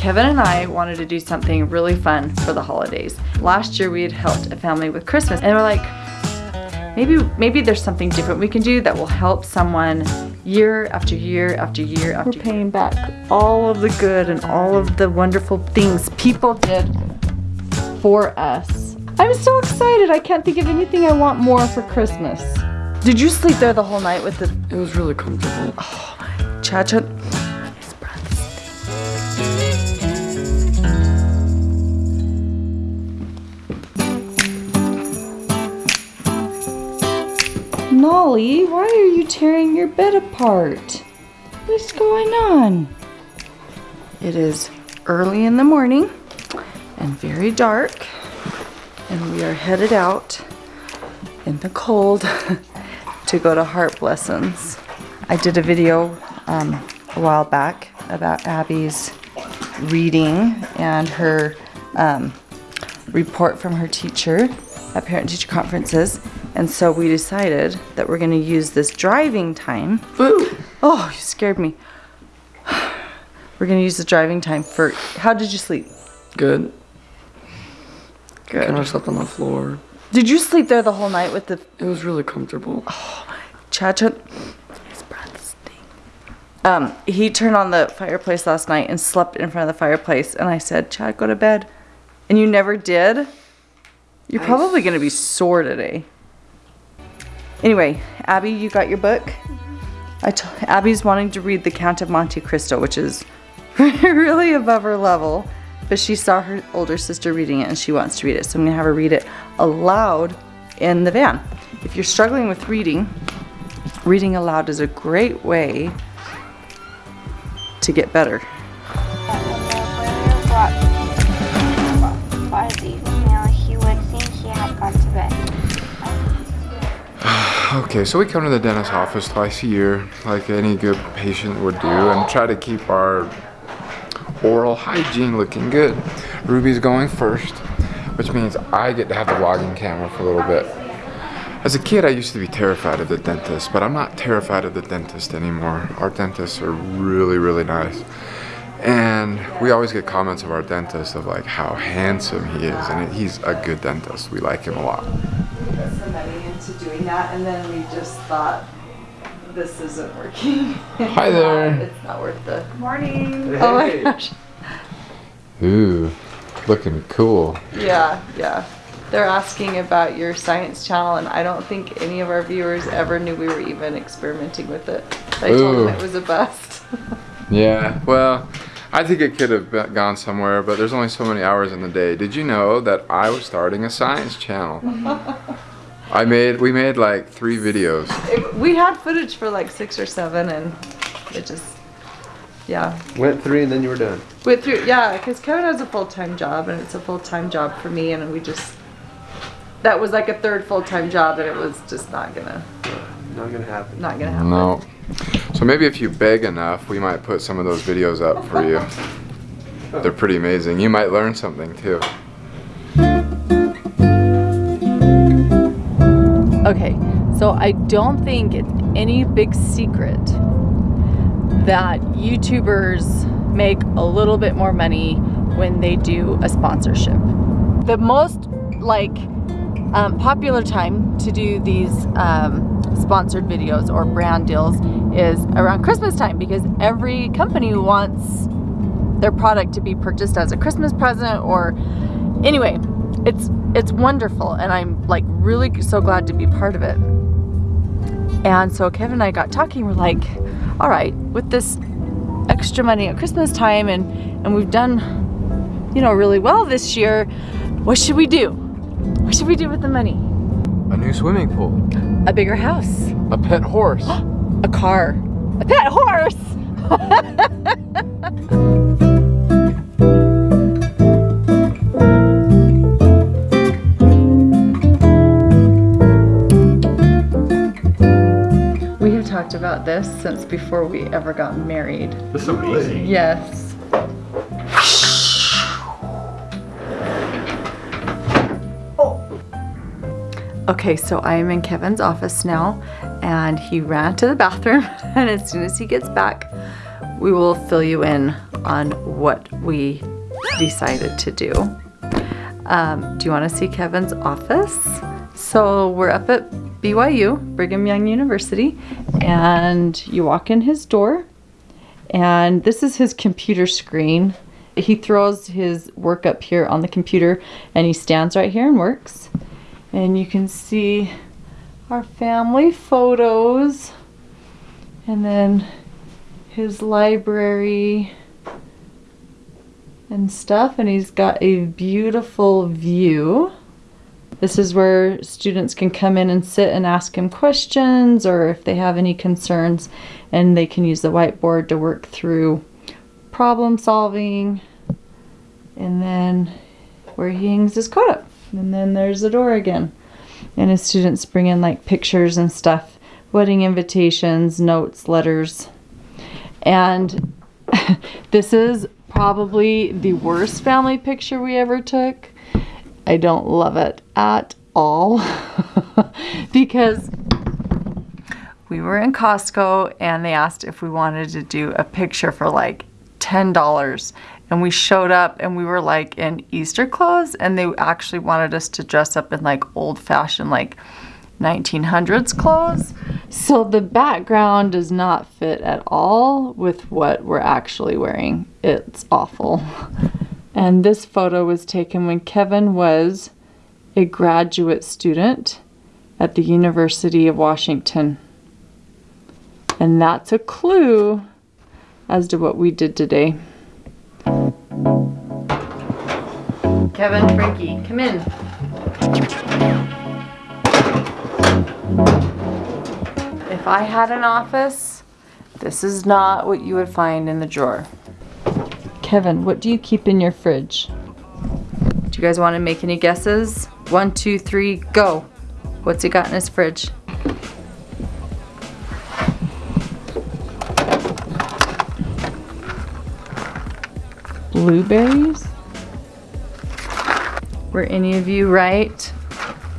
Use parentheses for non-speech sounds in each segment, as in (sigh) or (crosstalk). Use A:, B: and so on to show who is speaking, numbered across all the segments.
A: Kevin and I wanted to do something really fun for the holidays. Last year we had helped a family with Christmas and we're like, maybe maybe there's something different we can do that will help someone year after year after year after We're paying back all of the good and all of the wonderful things people did for us. I'm so excited. I can't think of anything I want more for Christmas. Did you sleep there the whole night with the...
B: It was really comfortable.
A: Oh, Chad, Nolly, why are you tearing your bed apart? What's going on? It is early in the morning and very dark and we are headed out in the cold (laughs) to go to Heart Lessons. I did a video um, a while back about Abby's reading and her um, report from her teacher at parent-teacher conferences and so we decided that we're gonna use this driving time.
B: Boo!
A: Oh, you scared me. (sighs) We're gonna use the driving time for, how did you sleep?
B: Good.
A: Good.
B: Kind of slept on the floor.
A: Did you sleep there the whole night with the...
B: It was really comfortable.
A: Oh, Chad, Chad, his breath stink. Um, he turned on the fireplace last night and slept in front of the fireplace and I said, Chad, go to bed. And you never did? You're probably gonna be sore today. Anyway, Abby, you got your book? I t Abby's wanting to read The Count of Monte Cristo, which is (laughs) really above her level, but she saw her older sister reading it and she wants to read it. So I'm gonna have her read it aloud in the van. If you're struggling with reading, reading aloud is a great way to get better.
C: Okay, so we come to the dentist office twice a year, like any good patient would do, and try to keep our oral hygiene looking good. Ruby's going first, which means I get to have the vlogging camera for a little bit. As a kid, I used to be terrified of the dentist, but I'm not terrified of the dentist anymore. Our dentists are really, really nice. And we always get comments of our dentist of like how handsome he is, and he's a good dentist. We like him a lot
A: into doing that, and then we just thought, this isn't working. (laughs)
C: Hi there.
A: it's not worth the
D: morning.
A: Hey. Oh my gosh.
C: Ooh, looking cool.
A: Yeah, yeah. They're asking about your science channel, and I don't think any of our viewers ever knew we were even experimenting with it. I Ooh. told them it was a bust. (laughs)
C: yeah, well, I think it could have gone somewhere, but there's only so many hours in the day. Did you know that I was starting a science channel? (laughs) I made, we made like three videos.
A: It, we had footage for like six or seven and it just, yeah.
E: Went three and then you were done.
A: Went through, yeah, because Kevin has a full-time job and it's a full-time job for me and we just, that was like a third full-time job and it was just not gonna.
E: Not gonna happen.
A: Not gonna happen.
C: No. So maybe if you beg enough, we might put some of those videos up for you. They're pretty amazing. You might learn something too.
A: Okay, so I don't think it's any big secret that YouTubers make a little bit more money when they do a sponsorship. The most like um, popular time to do these um, sponsored videos or brand deals is around Christmas time because every company wants their product to be purchased as a Christmas present or anyway, it's it's wonderful and I'm like really so glad to be part of it. And so Kevin and I got talking, we're like, all right, with this extra money at Christmas time and, and we've done, you know, really well this year, what should we do? What should we do with the money?
B: A new swimming pool.
A: A bigger house.
B: A pet horse. (gasps)
A: a car. A pet horse! About this since before we ever got married.
E: This is amazing.
A: Yes. Okay, so I am in Kevin's office now and he ran to the bathroom (laughs) and as soon as he gets back, we will fill you in on what we decided to do. Um, do you want to see Kevin's office? So we're up at BYU, Brigham Young University, and you walk in his door, and this is his computer screen. He throws his work up here on the computer, and he stands right here and works. And you can see our family photos, and then his library and stuff and he's got a beautiful view. This is where students can come in and sit and ask him questions or if they have any concerns and they can use the whiteboard to work through problem solving. And then where he hangs his coat up. And then there's the door again. And his students bring in like pictures and stuff wedding invitations notes letters. And (laughs) this is probably the worst family picture we ever took. I don't love it at all (laughs) because we were in Costco and they asked if we wanted to do a picture for like $10 and we showed up and we were like in Easter clothes and they actually wanted us to dress up in like old fashioned like 1900s clothes. So the background does not fit at all with what we're actually wearing. It's awful. (laughs) And this photo was taken when Kevin was a graduate student at the University of Washington. And that's a clue as to what we did today. Kevin, Franke, come in. If I had an office, this is not what you would find in the drawer. Kevin, what do you keep in your fridge? Do you guys want to make any guesses? One, two, three, go. What's he got in his fridge? Blueberries? Were any of you right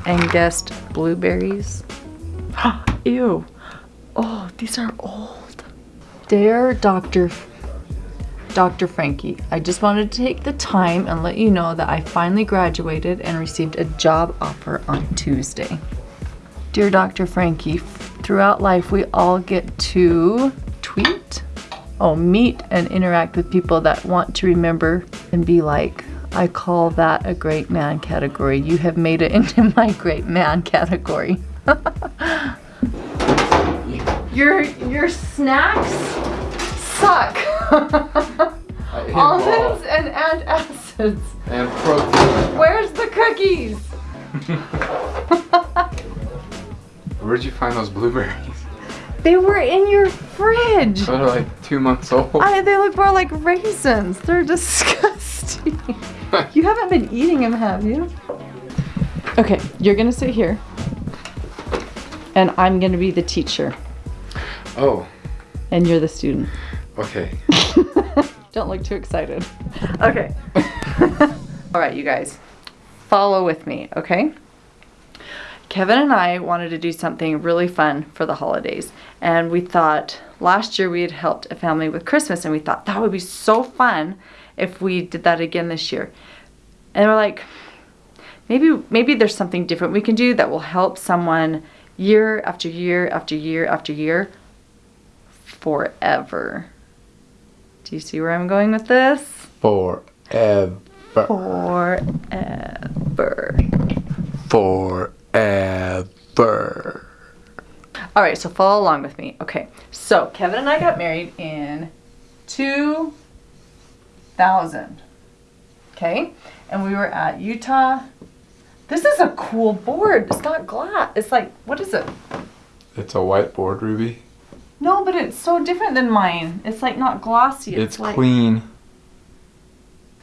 A: and guessed blueberries? (gasps) Ew. Oh, these are old. Dear Dr. Dr. Franke, I just wanted to take the time and let you know that I finally graduated and received a job offer on Tuesday. Dear Dr. Franke, throughout life we all get to tweet, oh, meet and interact with people that want to remember and be like. I call that a great man category. You have made it (laughs) into my great man category. (laughs) your your snacks suck. (laughs) Almonds and antacids.
C: And protein.
A: Where's the cookies? (laughs)
C: Where'd you find those blueberries? (laughs)
A: They were in your fridge.
C: They're like two months old.
A: I, they look more like raisins. They're disgusting. you haven't been eating them, have you? Okay, you're gonna sit here. And I'm gonna be the teacher.
C: Oh,
A: And you're the student.
C: Okay. (laughs)
A: Don't look too excited. Okay. (laughs) All right, you guys. Follow with me, okay? Kevin and I wanted to do something really fun for the holidays. And we thought last year we had helped a family with Christmas and we thought that would be so fun if we did that again this year. And we're like, maybe maybe there's something different we can do that will help someone year after year after year after year forever. Do you see where I'm going with this?
C: Forever.
A: Forever.
C: Forever.
A: All right, so follow along with me. Okay, so Kevin and I got married in 2000. Okay, and we were at Utah. This is a cool board. It's not glass. It's like, what is it?
C: It's a whiteboard, Ruby.
A: No, but it's so different than mine. It's like not glossy.
C: It's,
A: like,
C: clean.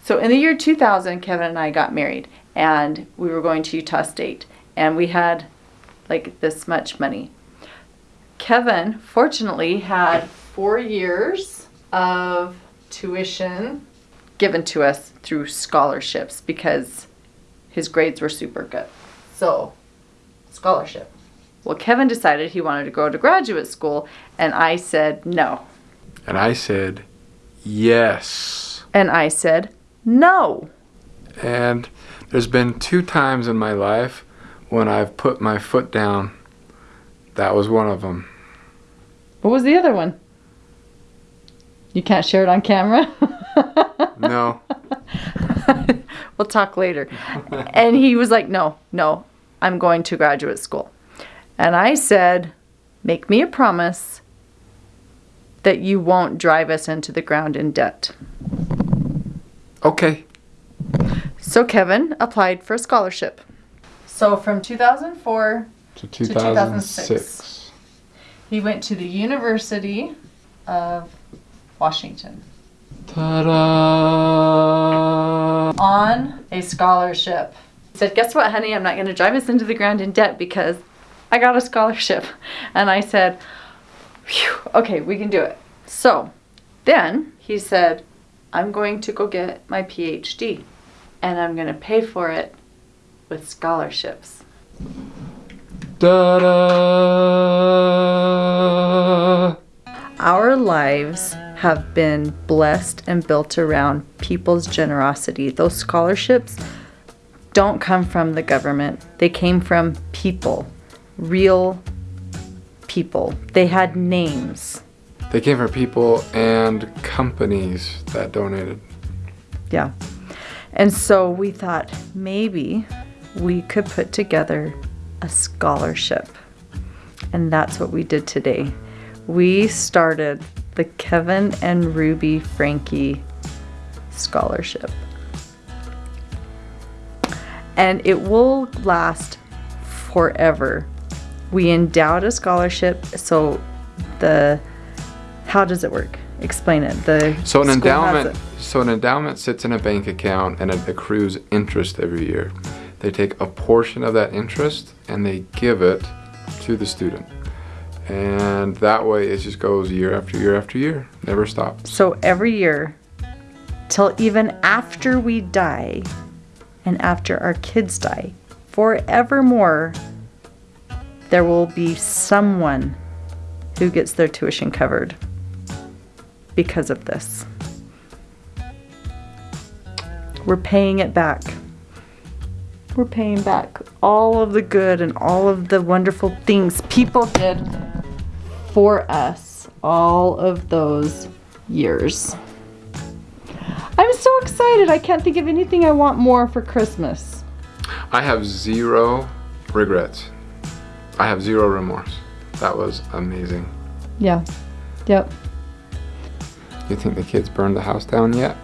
A: So in the year 2000, Kevin and I got married, and we were going to Utah State, and we had like this much money. Kevin, fortunately, had four years of tuition given to us through scholarships because his grades were super good. So, scholarship. Well, Kevin decided he wanted to go to graduate school, and I said no.
C: And I said, yes.
A: And I said, No.
C: And there's been two times in my life when I've put my foot down. That was one of them.
A: What was the other one? You can't share it on camera? (laughs)
C: No.
A: we'll talk later. and he was like, No, no, I'm going to graduate school. And I said, Make me a promise that you won't drive us into the ground in debt.
C: Okay.
A: So Kevin applied for a scholarship. So from 2004,
C: to
A: 2006.
C: 2006.
A: he went to the University of Washington
C: Ta-da!
A: on a scholarship. He said, Guess what, honey? I'm not going to drive us into the ground in debt because I got a scholarship. And I said, Phew, Okay, we can do it. So then he said, I'm going to go get my PhD and I'm going to pay for it with scholarships.
C: Da-da!
A: Our lives have been blessed and built around people's generosity. Those scholarships don't come from the government, they came from people, real people. They had names.
C: They came from people and companies that donated.
A: Yeah. And so we thought maybe we could put together a scholarship. And that's what we did today. We started the Kevin and Ruby Franke Scholarship. And it will last forever. We endowed a scholarship, so the how does it work? Explain it. The
C: So an endowment, so an endowment sits in a bank account and it accrues interest every year. They take a portion of that interest and they give it to the student. And that way it just goes year after year after year, never stops.
A: So every year, till even after we die and after our kids die, forevermore, there will be someone who gets their tuition covered because of this. We're paying it back. We're paying back all of the good and all of the wonderful things people did for us all of those years. I'm so excited. I can't think of anything I want more for Christmas.
C: I have zero regrets. I have zero remorse. That was amazing.
A: Yeah. Yep.
C: You think the kids burned the house down yet?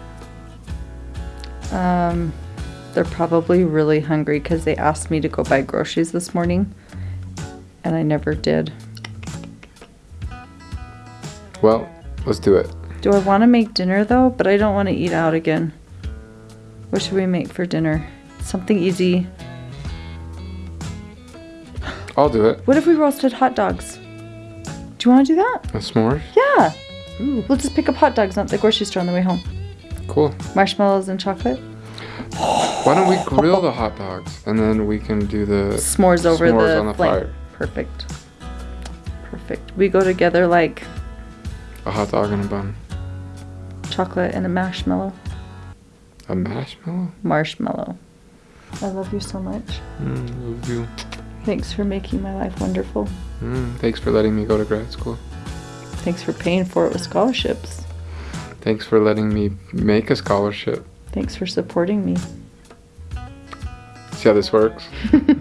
A: Um, they're probably really hungry because they asked me to go buy groceries this morning, and I never did.
C: Well, let's do it.
A: Do I want to make dinner though? But I don't want to eat out again. What should we make for dinner? Something easy.
C: I'll do it.
A: What if we roasted hot dogs? Do you want to do that?
C: A s'mores?
A: Yeah. We'll just pick up hot dogs at the grocery store on the way home.
C: Cool.
A: Marshmallows and chocolate.
C: Why don't we grill the hot dogs and then we can do the
A: S'mores over
C: s'mores
A: the,
C: on the
A: flame.
C: fire.
A: Perfect. Perfect. We go together like
C: A hot dog and a bun.
A: chocolate and a marshmallow.
C: A marshmallow?
A: Marshmallow. I love you so much.
C: Mm, love you.
A: Thanks for making my life wonderful.
C: Mm, thanks for letting me go to grad school.
A: Thanks for paying for it with scholarships.
C: Thanks for letting me make a scholarship.
A: Thanks for supporting me.
C: See how this works? (laughs)